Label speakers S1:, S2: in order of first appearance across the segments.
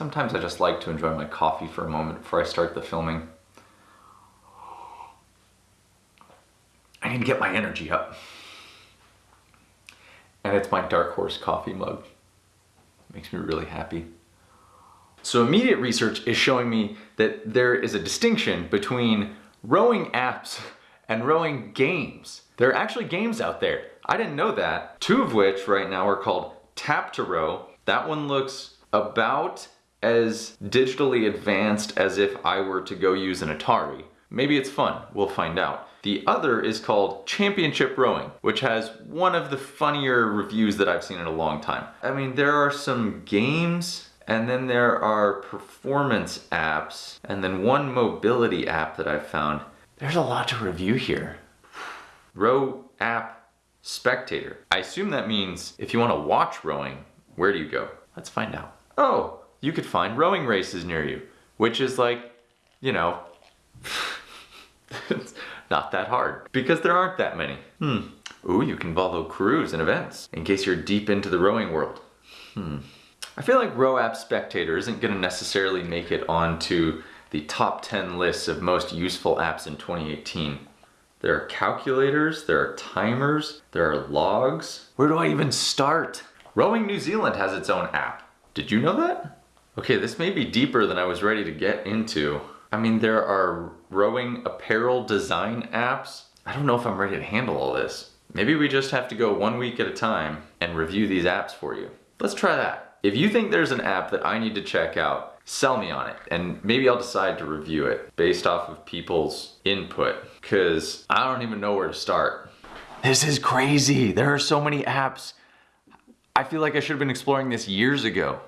S1: Sometimes I just like to enjoy my coffee for a moment before I start the filming. I need to get my energy up. And it's my Dark Horse coffee mug. makes me really happy. So immediate research is showing me that there is a distinction between rowing apps and rowing games. There are actually games out there. I didn't know that. Two of which right now are called Tap to Row. That one looks about as digitally advanced as if I were to go use an Atari. Maybe it's fun, we'll find out. The other is called Championship Rowing, which has one of the funnier reviews that I've seen in a long time. I mean, there are some games and then there are performance apps and then one mobility app that I've found. There's a lot to review here. Row app spectator. I assume that means if you want to watch rowing, where do you go? Let's find out. Oh, you could find rowing races near you, which is like, you know, it's not that hard because there aren't that many. Hmm. Ooh, you can follow crews and events in case you're deep into the rowing world. Hmm. I feel like Row App Spectator isn't going to necessarily make it onto the top 10 lists of most useful apps in 2018. There are calculators, there are timers, there are logs. Where do I even start? Rowing New Zealand has its own app. Did you know that? Okay, this may be deeper than I was ready to get into. I mean, there are rowing apparel design apps. I don't know if I'm ready to handle all this. Maybe we just have to go one week at a time and review these apps for you. Let's try that. If you think there's an app that I need to check out, sell me on it and maybe I'll decide to review it based off of people's input because I don't even know where to start. This is crazy. There are so many apps. I feel like I should have been exploring this years ago.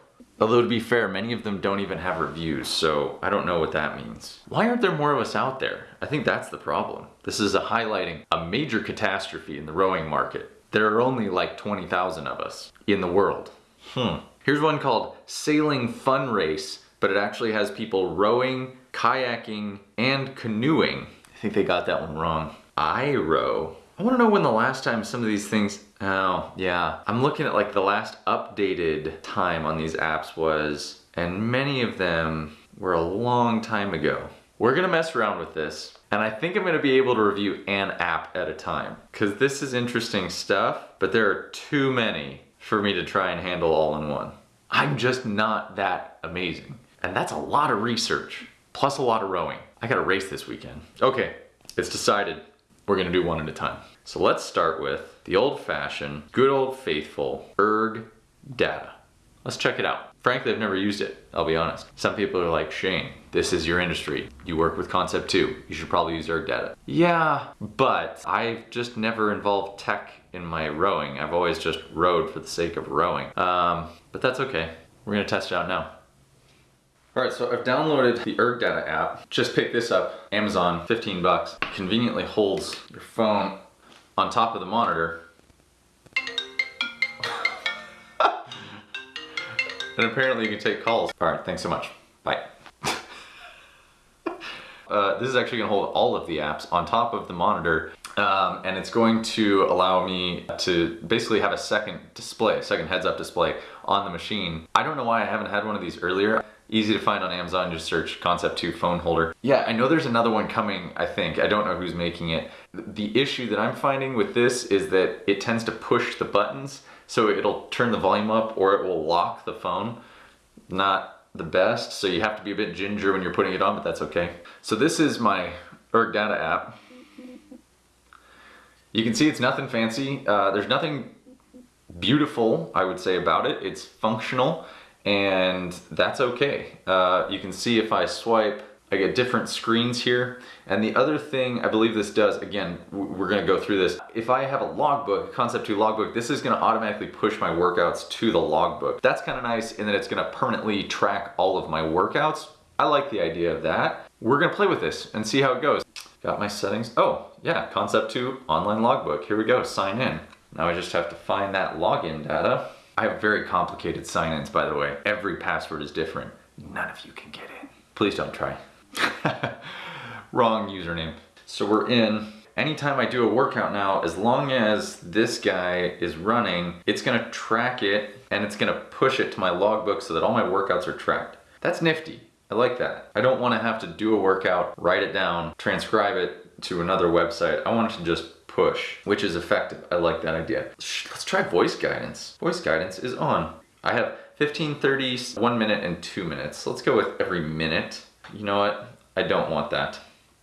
S1: Although to be fair, many of them don't even have reviews, so I don't know what that means. Why aren't there more of us out there? I think that's the problem. This is a highlighting a major catastrophe in the rowing market. There are only like 20,000 of us in the world. Hmm. Here's one called Sailing Fun Race, but it actually has people rowing, kayaking, and canoeing. I think they got that one wrong. I row. I wanna know when the last time some of these things Oh, yeah. I'm looking at like the last updated time on these apps was, and many of them were a long time ago. We're gonna mess around with this, and I think I'm gonna be able to review an app at a time, because this is interesting stuff, but there are too many for me to try and handle all in one. I'm just not that amazing. And that's a lot of research, plus a lot of rowing. I got a race this weekend. Okay, it's decided. We're gonna do one at a time. So let's start with the old fashioned, good old faithful erg data. Let's check it out. Frankly, I've never used it, I'll be honest. Some people are like, Shane, this is your industry. You work with Concept 2. You should probably use ErgData. Yeah, but I've just never involved tech in my rowing. I've always just rowed for the sake of rowing. Um, but that's okay. We're gonna test it out now. All right, so I've downloaded the ErgData app. Just pick this up, Amazon, 15 bucks. Conveniently holds your phone on top of the monitor. and apparently you can take calls. All right, thanks so much. Bye. uh, this is actually gonna hold all of the apps on top of the monitor um, and it's going to allow me to basically have a second display, a second heads up display on the machine. I don't know why I haven't had one of these earlier. Easy to find on Amazon, just search Concept 2 phone holder. Yeah, I know there's another one coming, I think. I don't know who's making it. The issue that I'm finding with this is that it tends to push the buttons, so it'll turn the volume up or it will lock the phone. Not the best, so you have to be a bit ginger when you're putting it on, but that's okay. So this is my ErgData app. You can see it's nothing fancy. Uh, there's nothing beautiful, I would say, about it. It's functional and that's okay. Uh, you can see if I swipe, I get different screens here. And the other thing I believe this does, again, we're gonna go through this. If I have a logbook, Concept 2 logbook, this is gonna automatically push my workouts to the logbook. That's kind of nice in that it's gonna permanently track all of my workouts. I like the idea of that. We're gonna play with this and see how it goes. Got my settings. Oh, yeah, Concept 2 online logbook. Here we go, sign in. Now I just have to find that login data. I have very complicated sign-ins, by the way. Every password is different. None of you can get in. Please don't try. Wrong username. So we're in. Anytime I do a workout now, as long as this guy is running, it's gonna track it and it's gonna push it to my logbook so that all my workouts are tracked. That's nifty. I like that. I don't want to have to do a workout, write it down, transcribe it to another website. I want it to just push, which is effective. I like that idea. Let's try voice guidance. Voice guidance is on. I have 15, 30, 1 minute, and 2 minutes. Let's go with every minute. You know what? I don't want that.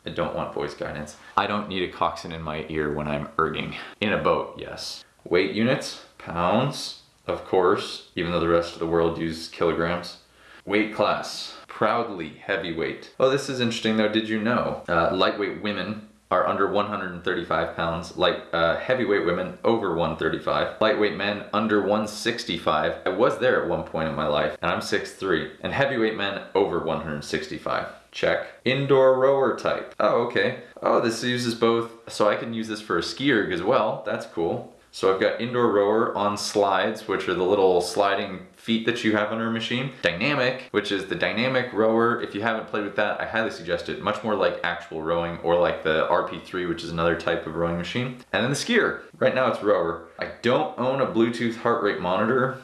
S1: I don't want voice guidance. I don't need a coxswain in my ear when I'm erging. In a boat, yes. Weight units, pounds, of course, even though the rest of the world uses kilograms. Weight class, proudly heavyweight. Oh, this is interesting though. Did you know uh, lightweight women are under 135 pounds, light uh, heavyweight women over 135, lightweight men under 165. I was there at one point in my life, and I'm 6'3", and heavyweight men over 165. Check. Indoor rower type. Oh, okay. Oh, this uses both, so I can use this for a ski erg as well. That's cool. So I've got indoor rower on slides, which are the little sliding feet that you have on your machine. Dynamic, which is the dynamic rower. If you haven't played with that, I highly suggest it. Much more like actual rowing or like the RP3, which is another type of rowing machine. And then the skier. Right now it's rower. I don't own a Bluetooth heart rate monitor.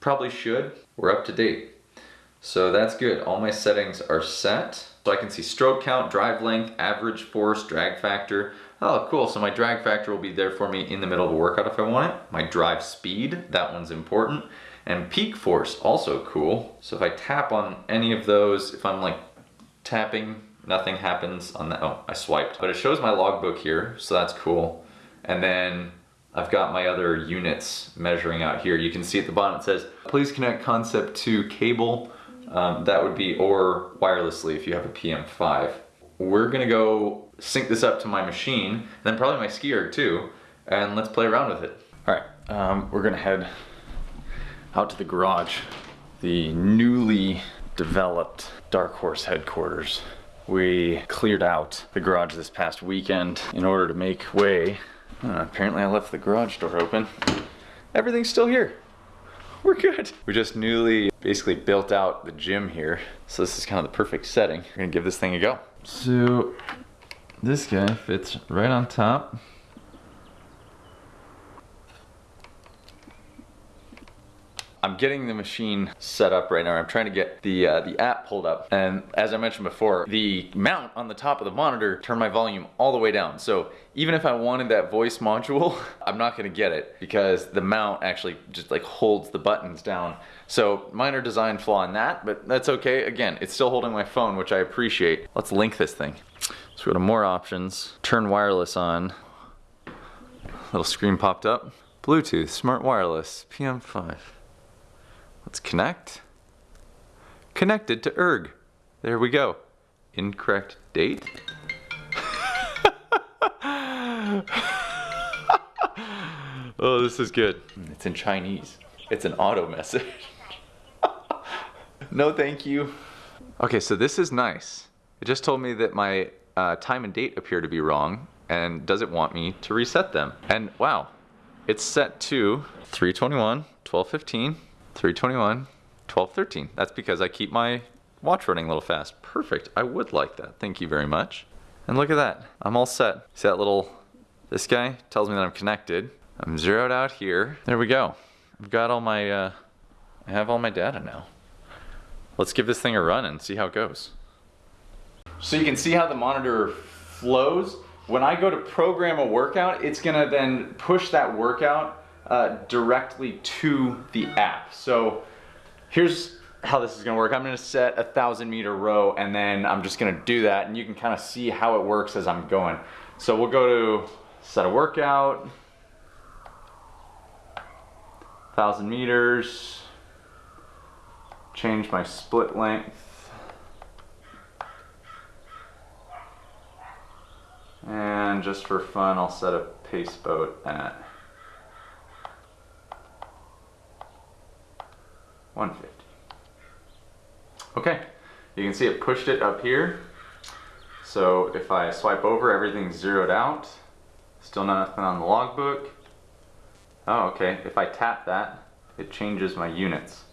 S1: Probably should. We're up to date. So that's good. All my settings are set. So I can see stroke count, drive length, average force, drag factor. Oh, cool. So my drag factor will be there for me in the middle of a workout if I want it. My drive speed, that one's important. And peak force, also cool. So if I tap on any of those, if I'm like tapping, nothing happens on that. Oh, I swiped. But it shows my logbook here, so that's cool. And then I've got my other units measuring out here. You can see at the bottom it says, please connect Concept 2 cable. Um, that would be, or wirelessly if you have a PM5. We're gonna go sync this up to my machine, and then probably my ski erg too, and let's play around with it. All right, um, we're gonna head out to the garage, the newly developed Dark Horse headquarters. We cleared out the garage this past weekend in order to make way. Uh, apparently I left the garage door open. Everything's still here. We're good. We just newly basically built out the gym here. So this is kind of the perfect setting. We're gonna give this thing a go. So this guy fits right on top. I'm getting the machine set up right now. I'm trying to get the uh, the app pulled up. And as I mentioned before, the mount on the top of the monitor turned my volume all the way down. So even if I wanted that voice module, I'm not gonna get it because the mount actually just like holds the buttons down. So minor design flaw in that, but that's okay. Again, it's still holding my phone, which I appreciate. Let's link this thing. We go to more options, turn wireless on. Little screen popped up. Bluetooth, smart wireless, PM5. Let's connect. Connected to ERG. There we go. Incorrect date. oh, this is good. It's in Chinese. It's an auto message. no, thank you. Okay, so this is nice. It just told me that my uh, time and date appear to be wrong and does it want me to reset them? And wow, it's set to 321, 1215, 321, 1213. That's because I keep my watch running a little fast. Perfect, I would like that. Thank you very much. And look at that, I'm all set. See that little, this guy tells me that I'm connected. I'm zeroed out here. There we go. I've got all my, uh, I have all my data now. Let's give this thing a run and see how it goes. So you can see how the monitor flows. When I go to program a workout, it's gonna then push that workout uh, directly to the app. So here's how this is gonna work. I'm gonna set a thousand meter row and then I'm just gonna do that and you can kind of see how it works as I'm going. So we'll go to set a workout, thousand meters, change my split length, And just for fun, I'll set a pace boat at 150. Okay, you can see it pushed it up here. So if I swipe over, everything's zeroed out. Still nothing on the logbook. Oh, okay, if I tap that, it changes my units.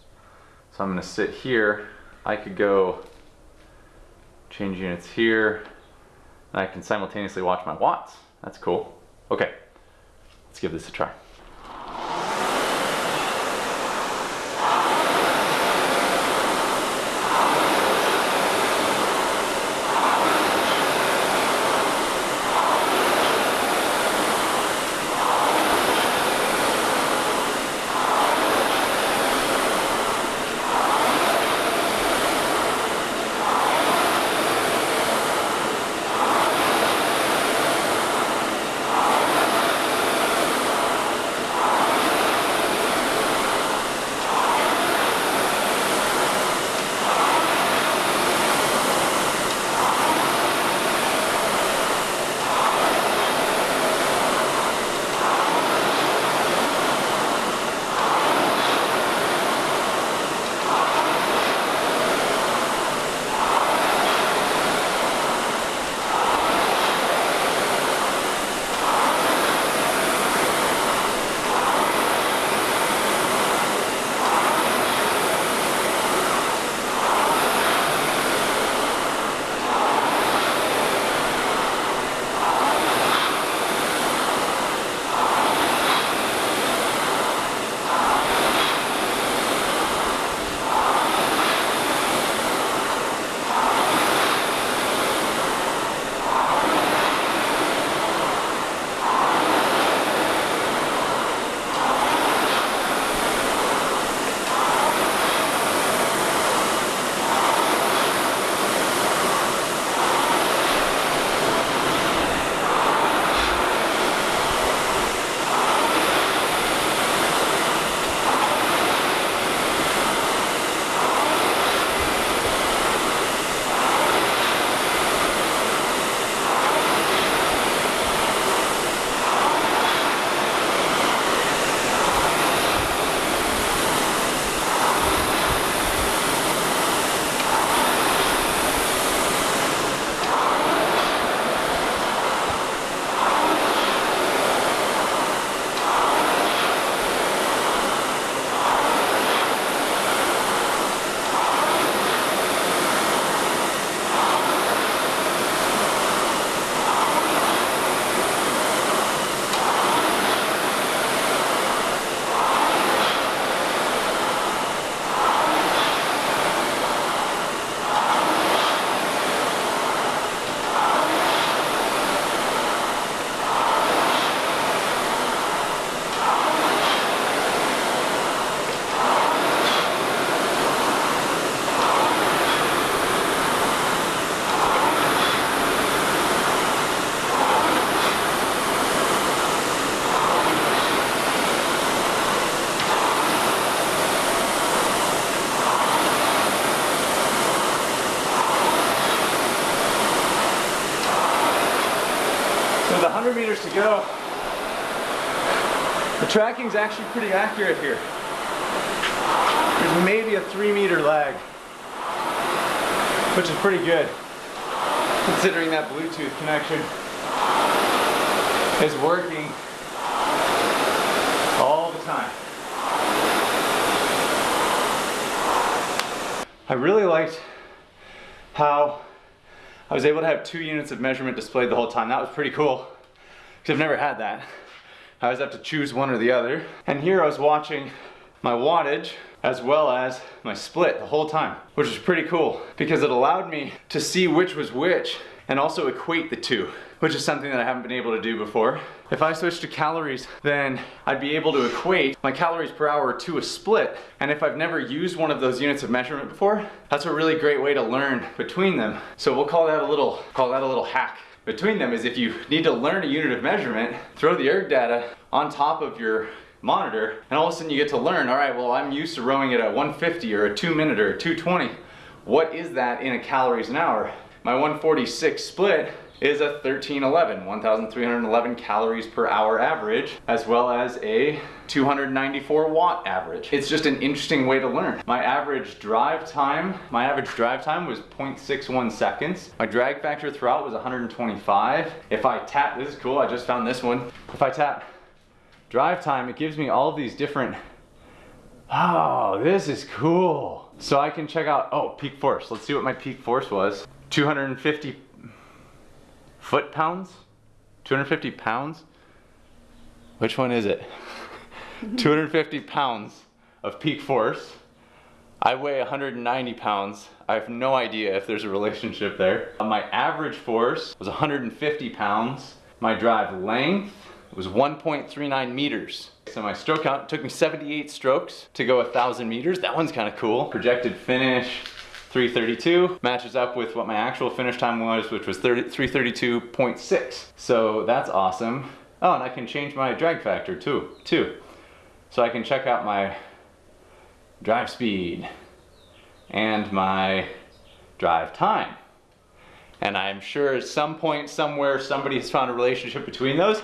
S1: So I'm gonna sit here. I could go change units here, And I can simultaneously watch my watts. That's cool. Okay, let's give this a try.
S2: The tracking's actually pretty accurate here. There's maybe a three meter lag, which is pretty good considering that Bluetooth connection is working all the time. I really liked how I was able to have two units of measurement displayed the whole time. That was pretty cool because I've never had that. I always have to choose one or the other. And here I was watching my wattage as well as my split the whole time, which was pretty cool because it allowed me to see which was which and also equate the two, which is something that I haven't been able to do before. If I switch to calories, then I'd be able to equate my calories per hour to a split. And if I've never used one of those units of measurement before, that's a really great way to learn between them. So we'll call that a little, call that a little hack between them is if you need to learn a unit of measurement, throw the ErgData on top of your monitor, and all of a sudden you get to learn, all right, well, I'm used to rowing it at a 150 or a two minute or a 220. What is that in a calories an hour? My 146 split is a 1311, 1,311 calories per hour average, as well as a 294 watt average. It's just an interesting way to learn. My average drive time, my average drive time was 0.61 seconds. My drag factor throughout was 125. If I tap, this is cool, I just found this one. If I tap drive time, it gives me all these different, oh, this is cool. So I can check out, oh, peak force. Let's see what my peak force was. 250 foot pounds? 250 pounds? Which one is it? 250 pounds of peak force. I weigh 190 pounds. I have no idea if there's a relationship there. Uh, my average force was 150 pounds. My drive length was 1.39 meters. So my stroke count took me 78 strokes to go 1,000 meters. That one's kind of cool. Projected finish, 332 matches up with what my actual finish time was, which was 332.6. So that's awesome. Oh, and I can change my drag factor too, too. So I can check out my drive speed and my drive time. And I'm sure at some point somewhere somebody has found a relationship between those.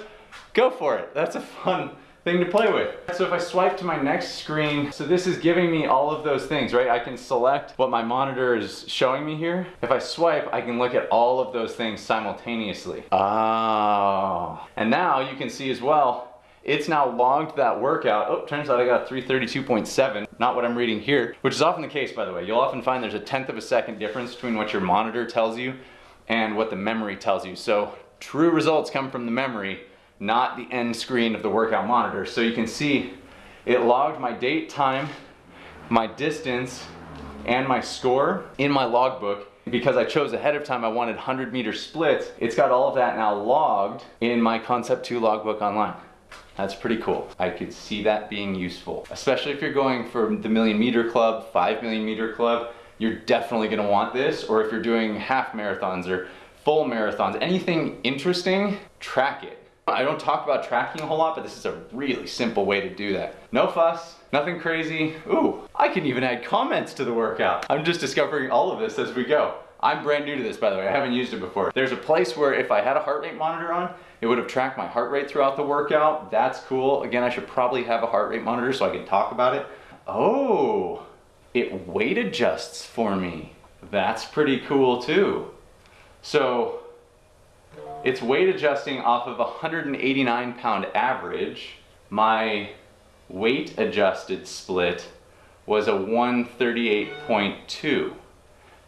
S2: Go for it. That's a fun thing to play with. So if I swipe to my next screen, so this is giving me all of those things, right? I can select what my monitor is showing me here. If I swipe, I can look at all of those things simultaneously. Oh. And now you can see as well, it's now logged that workout. Oh, turns out I got 332.7, not what I'm reading here, which is often the case, by the way. You'll often find there's a tenth of a second difference between what your monitor tells you and what the memory tells you. So true results come from the memory, not the end screen of the workout monitor. So you can see it logged my date, time, my distance, and my score in my logbook. Because I chose ahead of time I wanted 100 meter splits, it's got all of that now logged in my Concept 2 logbook online. That's pretty cool. I could see that being useful, especially if you're going for the million meter club, five million meter club, you're definitely gonna want this, or if you're doing half marathons or full marathons, anything interesting, track it. I don't talk about tracking a whole lot, but this is a really simple way to do that. No fuss, nothing crazy. Ooh, I can even add comments to the workout. I'm just discovering all of this as we go. I'm brand new to this, by the way. I haven't used it before. There's a place where if I had a heart rate monitor on, it would have tracked my heart rate throughout the workout. That's cool. Again, I should probably have a heart rate monitor so I can talk about it. Oh, it weight adjusts for me. That's pretty cool too. So it's weight adjusting off of a 189 pound average. My weight adjusted split was a 138.2.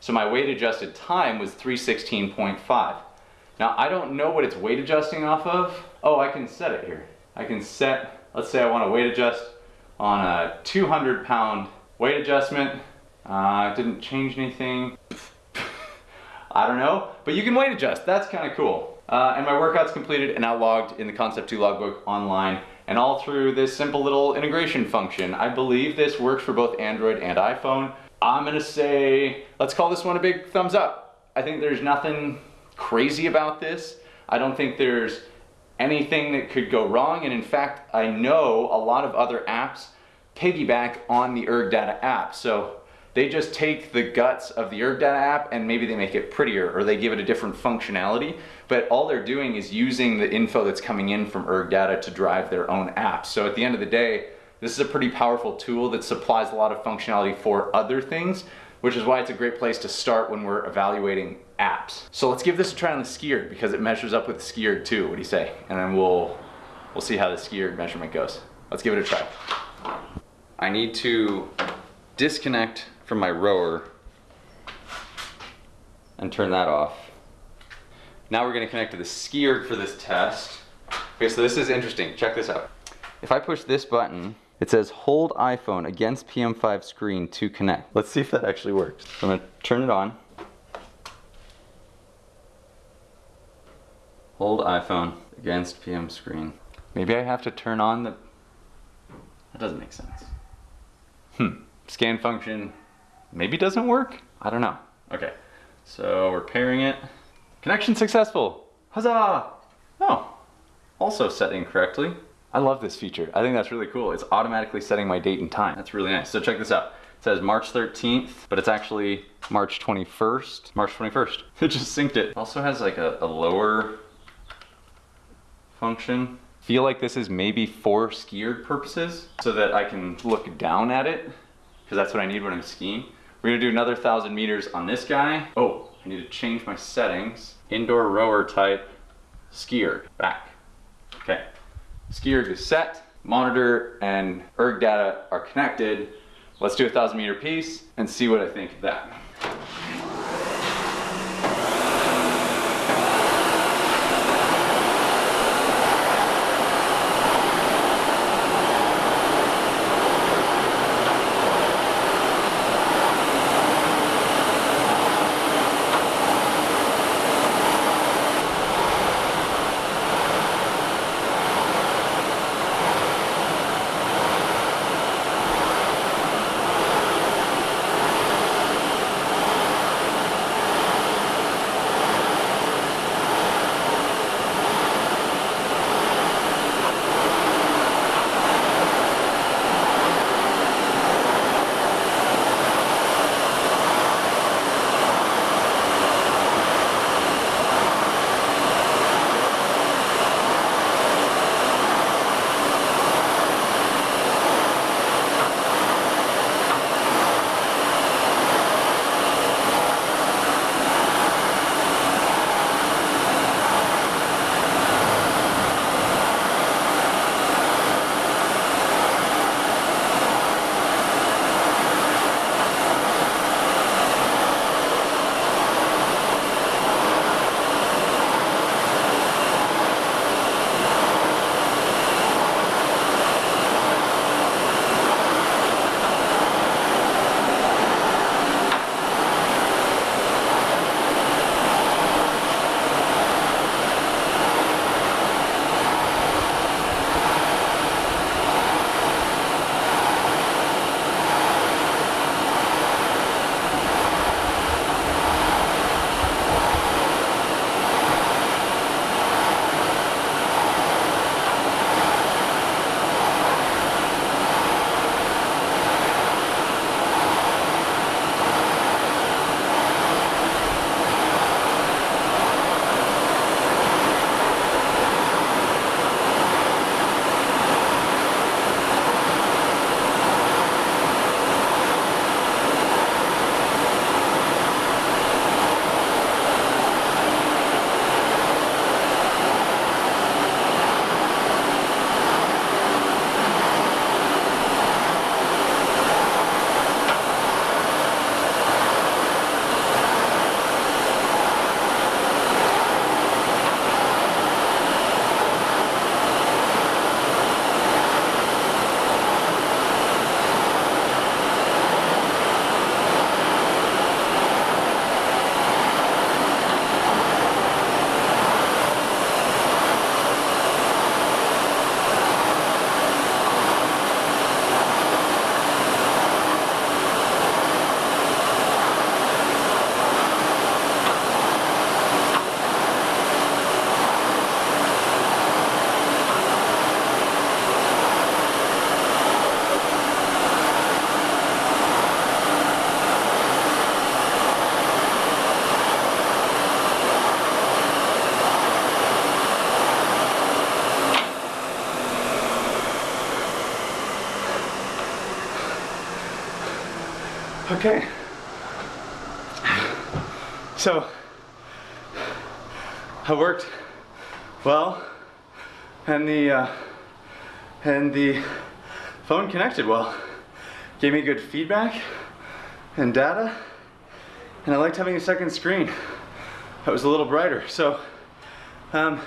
S2: So my weight adjusted time was 316.5. Now I don't know what it's weight adjusting off of. Oh, I can set it here. I can set, let's say I want to weight adjust on a 200 pound weight adjustment. Uh, didn't change anything. I don't know, but you can weight adjust. That's kind of cool. Uh, and my workout's completed and now logged in the Concept 2 logbook online and all through this simple little integration function. I believe this works for both Android and iPhone. I'm gonna say, let's call this one a big thumbs up. I think there's nothing crazy about this. I don't think there's anything that could go wrong. And in fact, I know a lot of other apps piggyback on the ErgData app. So they just take the guts of the ErgData app and maybe they make it prettier or they give it a different functionality. But all they're doing is using the info that's coming in from ErgData to drive their own apps. So at the end of the day, this is a pretty powerful tool that supplies a lot of functionality for other things, which is why it's a great place to start when we're evaluating apps. So let's give this a try on the SkiErg because it measures up with the SkiErg too. What do you say? And then we'll we'll see how the SkiErg measurement goes. Let's give it a try.
S1: I need to disconnect from my rower and turn that off. Now we're gonna connect to the SkiErg for this test. Okay, so this is interesting. Check this out. If I push this button, it says hold iPhone against PM5 screen to connect. Let's see if that actually works. So I'm gonna turn it on. Hold iPhone against PM screen. Maybe I have to turn on the... That doesn't make sense.
S2: Hmm. Scan function maybe doesn't work?
S1: I don't know. Okay, so we're pairing it.
S2: Connection successful. Huzzah!
S1: Oh, also set incorrectly.
S2: I love this feature. I think that's really cool. It's automatically setting my date and time.
S1: That's really nice. So check this out. It says March 13th, but it's actually March 21st. March 21st. It just synced it. Also has like a, a lower function.
S2: Feel like this is maybe for skier purposes so that I can look down at it because that's what I need when I'm skiing. We're gonna do another thousand meters on this guy. Oh, I need to change my settings.
S1: Indoor rower type, skier, back. Okay.
S2: Skier is set, monitor and ErgData are connected. Let's do a thousand meter piece and see what I think of that. Okay. So, I worked well, and the uh, and the phone connected well. Gave me good feedback and data, and I liked having a second screen that was a little brighter. So, um,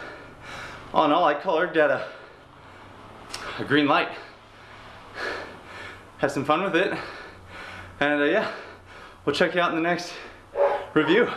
S2: all in all, I colored at a, a green light. Have some fun with it, and uh, yeah, we'll check you out in the next review.